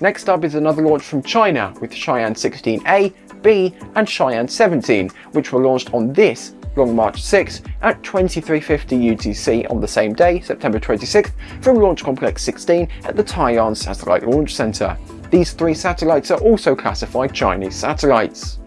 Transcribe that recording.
Next up is another launch from China with Shiyan 16A, B and Shiyan 17, which were launched on this Long March 6 at 2350 UTC on the same day, September 26th, from Launch Complex 16 at the Taiyuan Satellite Launch Center. These three satellites are also classified Chinese satellites.